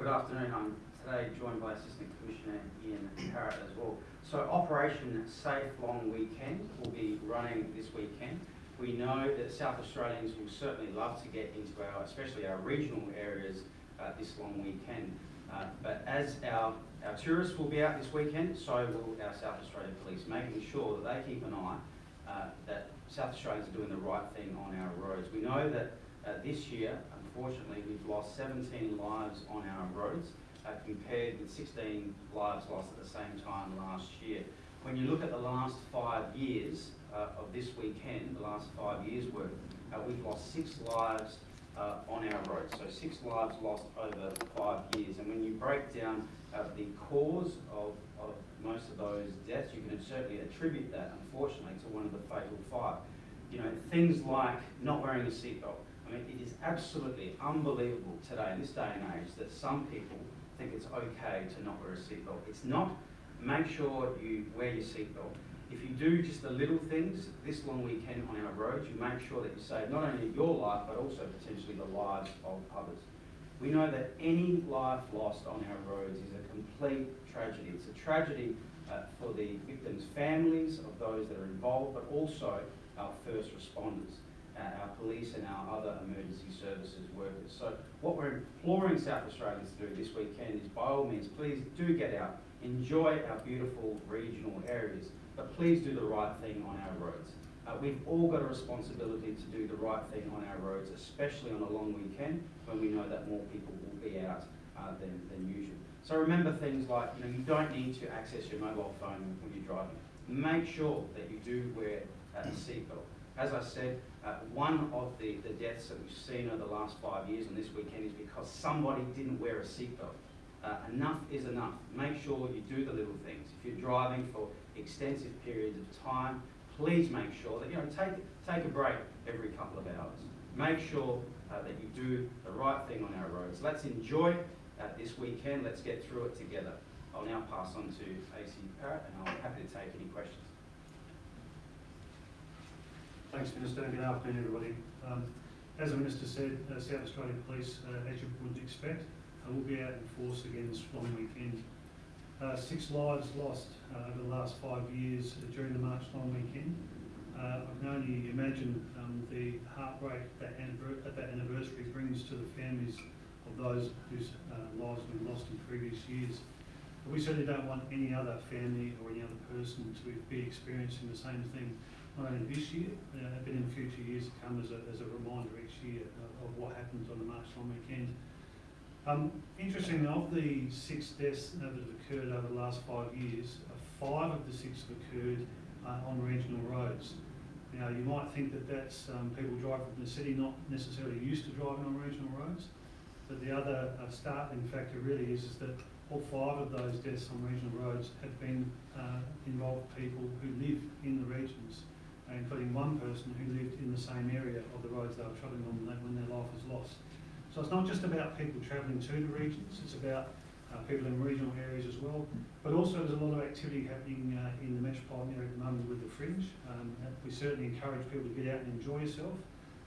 good afternoon. I'm today joined by Assistant Commissioner Ian Parrott as well. So Operation Safe Long Weekend will be running this weekend. We know that South Australians will certainly love to get into our, especially our regional areas uh, this long weekend. Uh, but as our, our tourists will be out this weekend, so will our South Australian Police, making sure that they keep an eye uh, that South Australians are doing the right thing on our roads. We know that uh, this year, unfortunately, we've lost 17 lives on our roads uh, compared with 16 lives lost at the same time last year. When you look at the last five years uh, of this weekend, the last five years worth, uh, we've lost six lives uh, on our roads. So six lives lost over five years. And when you break down uh, the cause of, of most of those deaths, you can certainly attribute that, unfortunately, to one of the fatal five. You know, things like not wearing a seatbelt. I mean, it is absolutely unbelievable today, in this day and age, that some people think it's okay to not wear a seatbelt. It's not. Make sure you wear your seatbelt. If you do just the little things this long weekend on our roads, you make sure that you save not only your life, but also potentially the lives of others. We know that any life lost on our roads is a complete tragedy. It's a tragedy uh, for the victims' families of those that are involved, but also our first responders, our police and our other emergency services workers. So what we're imploring South Australians to do this weekend is by all means, please do get out, enjoy our beautiful regional areas, but please do the right thing on our roads. Uh, we've all got a responsibility to do the right thing on our roads, especially on a long weekend when we know that more people will be out uh, than, than usual. So remember things like, you know, you don't need to access your mobile phone when you're driving. Make sure that you do wear a seatbelt. As I said, uh, one of the, the deaths that we've seen over the last five years on this weekend is because somebody didn't wear a seatbelt. Uh, enough is enough. Make sure you do the little things. If you're driving for extensive periods of time, please make sure that, you know, take, take a break every couple of hours. Make sure uh, that you do the right thing on our roads. Let's enjoy uh, this weekend. Let's get through it together. I'll now pass on to AC Parrott and I'm happy to take any questions. Thanks, Minister. Good afternoon, everybody. Um, as the Minister said, uh, South Australian Police, uh, as you would expect, uh, will be out in force again this long weekend. Uh, six lives lost uh, over the last five years during the March long weekend. Uh, I can only imagine um, the heartbreak that, that, anniversary brings to the families of those whose uh, lives have been lost in previous years. But we certainly don't want any other family or any other person to be experiencing the same thing, not only this year, uh, but in future years to come as a, as a reminder each year of, of what happened on the March long weekend. Um, interestingly, of the six deaths that have occurred over the last five years, uh, five of the six have occurred uh, on regional roads. Now, you might think that that's um, people driving from the city not necessarily used to driving on regional roads, but the other uh, startling factor really is, is that all five of those deaths on regional roads have been uh, involved people who live in the regions, including one person who lived in the same area of the roads they were travelling on when their life was lost. So it's not just about people travelling to the regions, it's about uh, people in regional areas as well. But also there's a lot of activity happening uh, in the metropolitan area at the moment with the fringe. Um, we certainly encourage people to get out and enjoy yourself,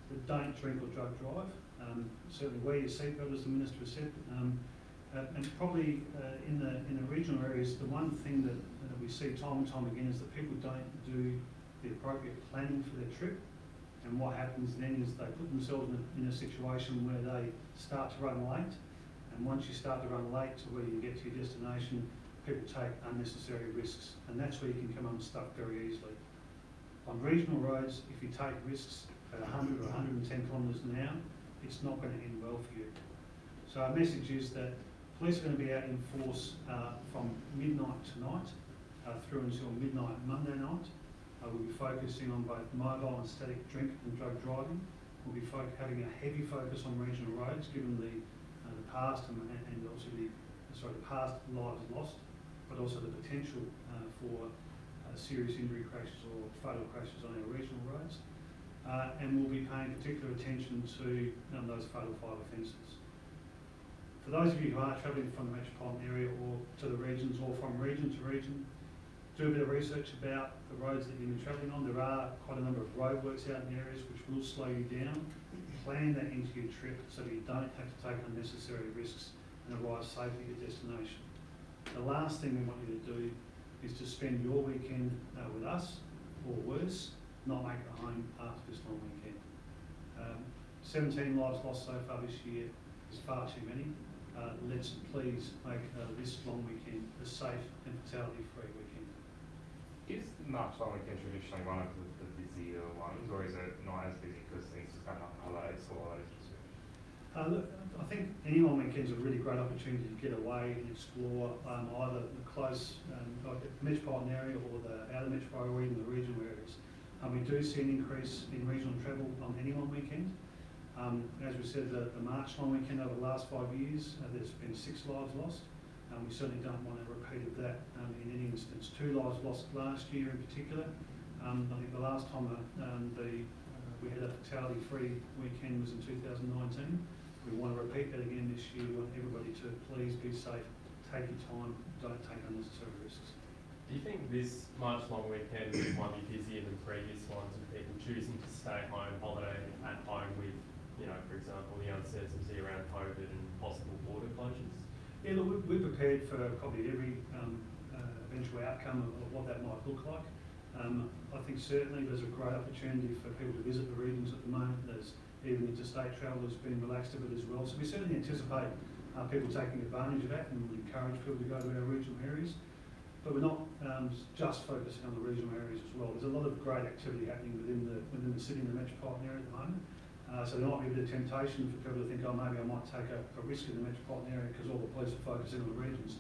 but don't drink or drug drive. Um, certainly wear your seatbelt as the Minister has said. Um, uh, and probably uh, in, the, in the regional areas, the one thing that we see time and time again is that people don't do the appropriate planning for their trip. And what happens then is they put themselves in a, in a situation where they start to run late. And once you start to run late to where you get to your destination, people take unnecessary risks. And that's where you can come unstuck very easily. On regional roads, if you take risks at 100 or 110 kilometres an hour, it's not going to end well for you. So our message is that police are going to be out in force uh, from midnight tonight uh, through until midnight Monday night. Uh, we'll be focusing on both mobile and static drink and drug driving. We'll be having a heavy focus on regional roads, given the, uh, the past and, and also the sorry the past lives lost, but also the potential uh, for uh, serious injury crashes or fatal crashes on our regional roads. Uh, and we'll be paying particular attention to um, those fatal five offences. For those of you who are travelling from the metropolitan area or to the regions or from region to region, do a bit of research about the roads that you've been travelling on. There are quite a number of roadworks out in areas which will slow you down. Plan that into your trip so that you don't have to take unnecessary risks and arrive safely at your destination. The last thing we want you to do is to spend your weekend uh, with us, or worse, not make it home after this long weekend. Um, 17 lives lost so far this year is far too many. Uh, let's please make uh, this long weekend a safe and fatality-free weekend. Is March long weekend traditionally one of the, the busier ones, or is it not as busy because things just go up holidays or Uh, look, I think any long weekend's a really great opportunity to get away and explore um, either the close, um, like the metropolitan area or the outer metro or even the regional areas. Um, we do see an increase in regional travel on any long weekend. Um, as we said, the, the March long weekend over the last five years, uh, there's been six lives lost. Um, we certainly don't want a of that um, in any instance. Two lives lost last year in particular. Um, I think the last time uh, um, the, uh, we had a fatality-free weekend was in 2019. We want to repeat that again this year. We want everybody to please be safe, take your time, don't take unnecessary risks. Do you think this March long weekend might be busier than previous ones with people choosing to stay home, holiday at home with, you know, for example, the uncertainty around COVID and possible border closures? Yeah, look, we- we're prepared for probably every um, uh, eventual outcome of of what that might look like. Um, I think certainly there's a great opportunity for people to visit the regions at the moment. There's even interstate travel has been relaxed a bit as well. So we certainly anticipate uh, people taking advantage of that and would encourage people to go to our regional areas. But we're not um, just focusing on the regional areas as well. There's a lot of great activity happening within the within the city and the metropolitan area at the moment. Uh, so there might be a bit of temptation for people to think, oh, maybe I might take a, a risk in the metropolitan area because all the police are focusing on the regions.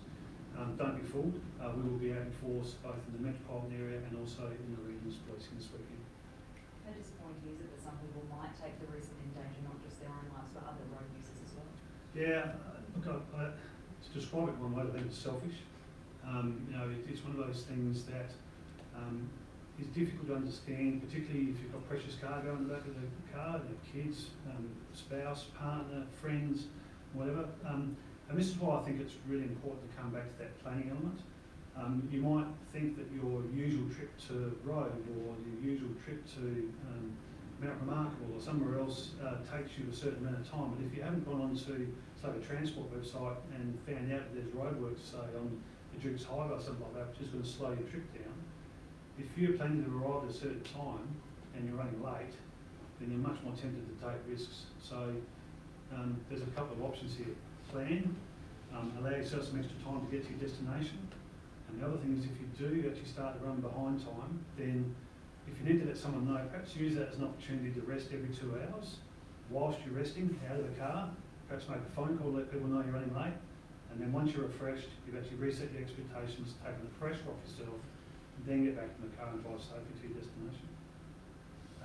Um, don't be fooled. Uh, we will be out in force both in the metropolitan area and also in the regions policing this weekend. How disappointing is it that some people might take the risk and endanger not just their own lives, but other road users as well? Yeah, look, I, I, to describe it one way, I think it's selfish. Um, you know, it, it's one of those things that um, is difficult to understand, particularly if you've got precious cargo in the back of the car, you have kids, um, spouse, partner, friends, whatever. Um, and this is why I think it's really important to come back to that planning element. Um, you might think that your usual trip to Robe or your usual trip to um, Mount Remarkable or somewhere else uh, takes you a certain amount of time. But if you haven't gone onto, say, the transport website and found out that there's roadworks, say, on the Duke's Highway or something like that, which is going to slow your trip down, if you're planning to arrive at a certain time and you're running late, then you're much more tempted to take risks. So um, there's a couple of options here. Plan, um, allow yourself some extra time to get to your destination. And the other thing is if you do actually start to run behind time, then if you need to let someone know, perhaps use that as an opportunity to rest every two hours. Whilst you're resting, out of the car, perhaps make a phone call, let people know you're running late. And then once you're refreshed, you've actually reset your expectations, taken the pressure off yourself, then get back in the car and drive safely to your destination.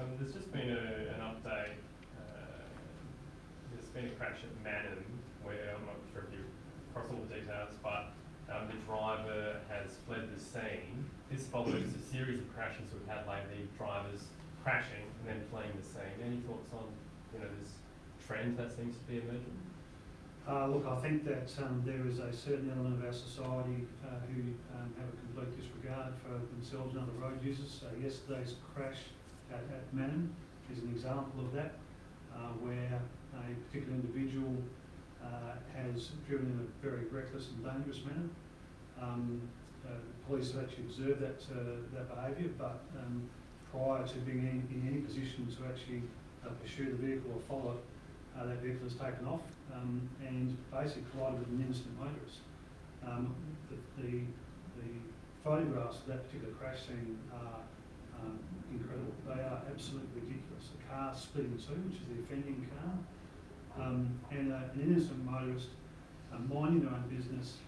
Um, there's just been a, an update, uh, there's been a crash at Manham where, I'm not sure if you across all the details, but um, the driver has fled the scene. This follows a series of crashes we've had lately, drivers crashing and then fleeing the scene. Any thoughts on, you know, this trend that seems to be emerging? Uh, look, I think that um, there is a certain element of our society uh, who um, have a complete disregard for themselves and other road users. So yesterday's crash at, at Manning is an example of that, uh, where a particular individual uh, has driven in a very reckless and dangerous manner. Um, uh, police have actually observed that, uh, that behaviour, but um, prior to being in, in any position to actually pursue the vehicle or follow it, uh, that vehicle has taken off um, and basically collided with an innocent motorist. Um, the, the, the photographs of that particular crash scene are um, incredible. They are absolutely ridiculous. The car split in two, which is the offending car, um, and uh, an innocent motorist uh, minding their own business,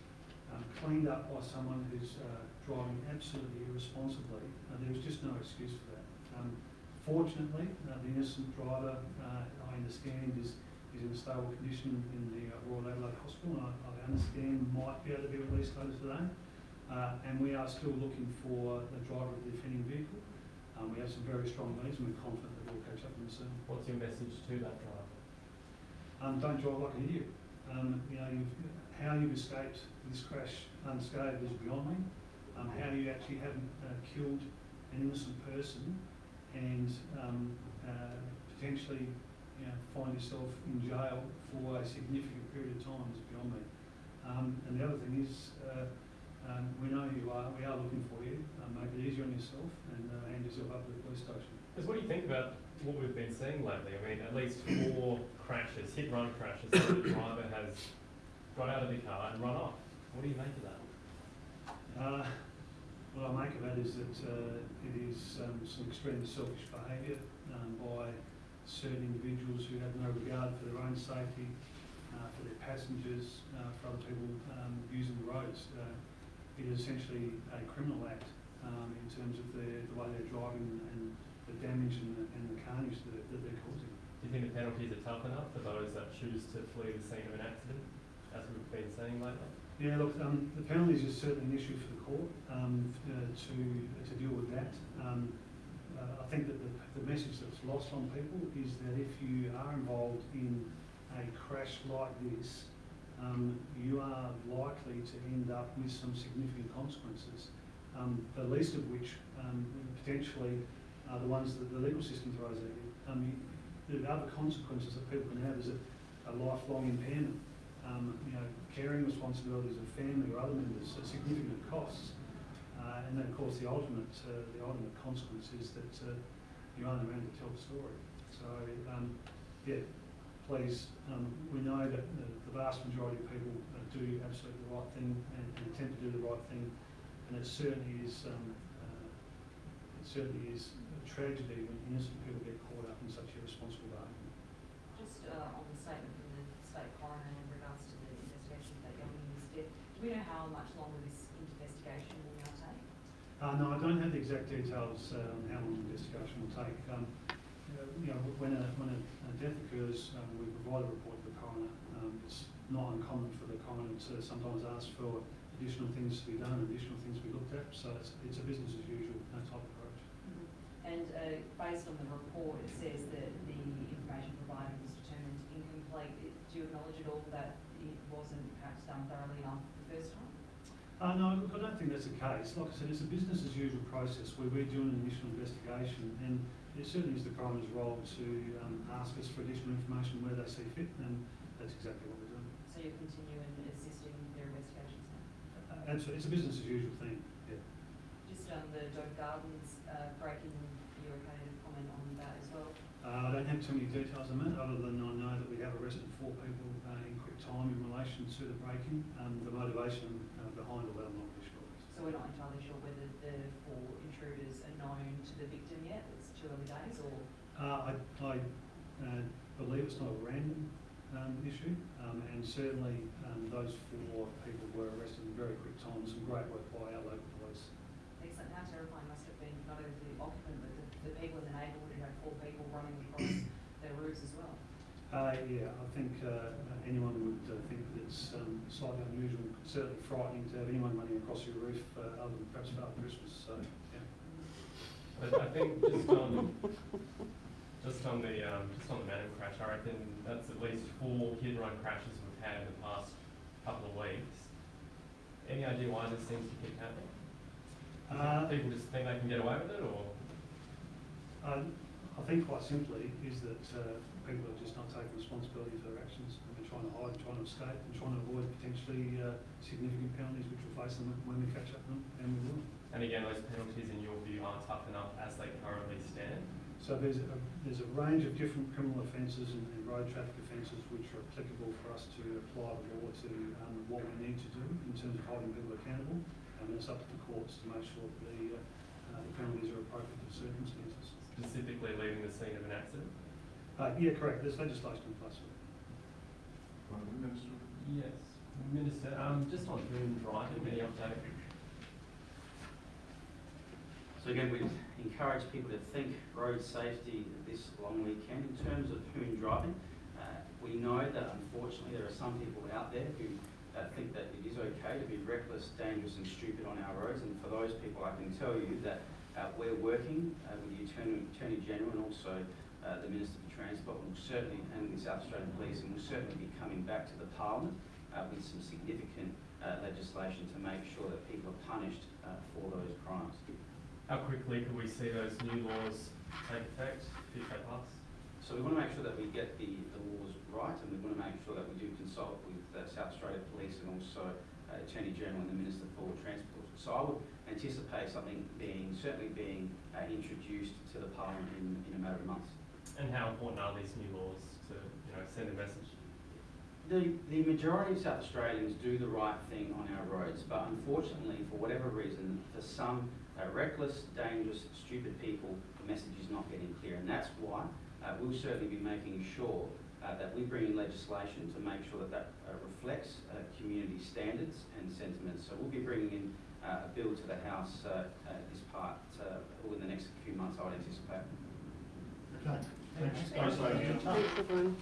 um, cleaned up by someone who's uh, driving absolutely irresponsibly. Uh, there was just no excuse for that. Fortunately, uh, the innocent driver, uh, I understand, is, is in a stable condition in the uh, Royal Adelaide Hospital, and I, I understand might be able to be released later today. Uh, and we are still looking for the driver of the offending vehicle. Um, we have some very strong leads, and we're confident that we'll catch up with them soon. What's your message to that driver? Um, don't drive like an idiot. Um, you know, you've, how you've escaped this crash unscathed is beyond me. Um, how you actually haven't uh, killed an innocent person and um, uh, potentially you know, find yourself in jail for a significant period of time is beyond me. Um, and the other thing is, uh, um, we know you are, we are looking for you, um, make it easier on yourself and uh, hand yourself up to the police station. Because what do you think about what we've been seeing lately? I mean, at least four crashes, hit run crashes, where the driver has got out of the car and run off. What do you make of that? What I make of that is that uh, it is um, some extremely selfish behaviour um, by certain individuals who have no regard for their own safety, uh, for their passengers, uh, for other people um, using the roads. Uh, it is essentially a criminal act um, in terms of the, the way they're driving and the damage and the, and the carnage that, that they're causing. Do you think the penalties are tough enough for those that choose to flee the scene of an accident, as we've been seeing lately? Yeah, look, um, the penalties is certainly an issue for the court, um, uh, to, to deal with that. Um, uh, I think that the, the message that's lost on people is that if you are involved in a crash like this, um, you are likely to end up with some significant consequences, um, the least of which, um, potentially are the ones that the legal system throws at you. Um, you- the other consequences that people can have is a, a lifelong impairment um, you know, caring responsibilities of family or other members at significant costs. Uh, and then, of course, the ultimate, uh, the ultimate consequence is that uh, you aren't around to tell the story. So, um, yeah, please, um, we know that the, the vast majority of people uh, do absolutely the right thing and, and attempt to do the right thing. And it certainly is, um, uh, it certainly is a tragedy when innocent people get caught up in such irresponsible behaviour. Just uh, on the statement from the state coroner in regards to the investigation of that young woman's death, do we know how much longer this investigation will now take? Uh, no, I don't have the exact details uh, on how long the investigation will take. Um, you know, when a, when a, a death occurs, um, we provide a report to the coroner. Um, it's not uncommon for the coroner to sometimes ask for additional things to be done, additional things to be looked at. So it's, it's a business as usual type of approach. And uh, based on the report, it says that the information provided was determined incomplete. Do you acknowledge at all that it wasn't perhaps done thoroughly enough the first time? Uh, no, look, I don't think that's the case. Like I said, it's a business as usual process where we're doing an initial investigation and it certainly is the coroner's role to um, ask us for additional information where they see fit and that's exactly what we're doing. So you continue in assisting their investigations now? Uh, Absolutely, it's a business as usual thing, yeah. Just on the Dover Gardens uh, break-in, you okay to comment on that as well? Uh, I don't have too many details on that, other than I know that we have arrested four people uh, in quick time in relation to the break-in. Um, the motivation uh, behind all that, I'm not really sure. So we're not entirely sure whether the four intruders are known to the victim yet, it's too early days, or? Uh, I, I uh, believe it's not a random um, issue, um, and certainly um, those four people were arrested in very quick time. Some great work by our local police. Excellent, how terrifying must have been, not only the occupant, but the, the people in the neighbourhood who had four people running across their roofs as well. Uh, yeah, I think uh, anyone would uh, think that it's um, slightly unusual, certainly frightening to have anyone running across your roof, uh, other than perhaps Father Christmas. So, yeah. But I think just on, just on the, um, just on the Madden crash, I reckon that's at least four hit and run crashes we've had in the past couple of weeks. Any idea why this seems to keep happening? Uh, People just think they can get away with it, or? Uh, I think quite simply is that uh, people are just not taking responsibility for their actions and they're trying to hide, trying to escape and trying to avoid potentially uh, significant penalties which will face them when we catch up with them, and we will. And again, those penalties in your view aren't tough enough as they currently stand? So there's a, there's a range of different criminal offences and, and road traffic offences which are applicable for us to apply the law to um, what we need to do in terms of holding people accountable. And it's up to the courts to make sure that the, uh, uh, the penalties are appropriate to the circumstances. Specifically leaving the scene of an accident? Uh, yeah, correct. There's legislation in place. for that. Minister? Yes. Minister, um, just on hoon driving, any update? So again, we encourage people to think road safety this long weekend. In terms of hoon driving, uh, we know that unfortunately there are some people out there who uh, think that it is okay to be reckless, dangerous and stupid on our roads. And for those people, I can tell you that uh, we're working uh, with the Attorney, Attorney General and also uh, the Minister for Transport will certainly, and the South Australian Police, and will certainly be coming back to the Parliament uh, with some significant uh, legislation to make sure that people are punished for those crimes. How quickly can we see those new laws take effect, if they pass? So we want to make sure that we get the, the laws right and we want to make sure that we do consult with uh, South Australia Police and also uh, Attorney General and the Minister for Transport. So I would anticipate something being, certainly being uh, introduced to the Parliament in, in a matter of months. And how important are these new laws to, you know, send a message? The, the majority of South Australians do the right thing on our roads, but unfortunately, for whatever reason, for some uh, reckless, dangerous, stupid people, the message is not getting clear. And that's why uh, we'll certainly be making sure uh, that we bring in legislation to make sure that that uh, reflects uh, community standards and sentiments. So we'll be bringing in uh, a bill to the House uh, uh, this part uh, within the next few months, I would anticipate. Okay, thanks, councillor Hughes. Thanks, everyone.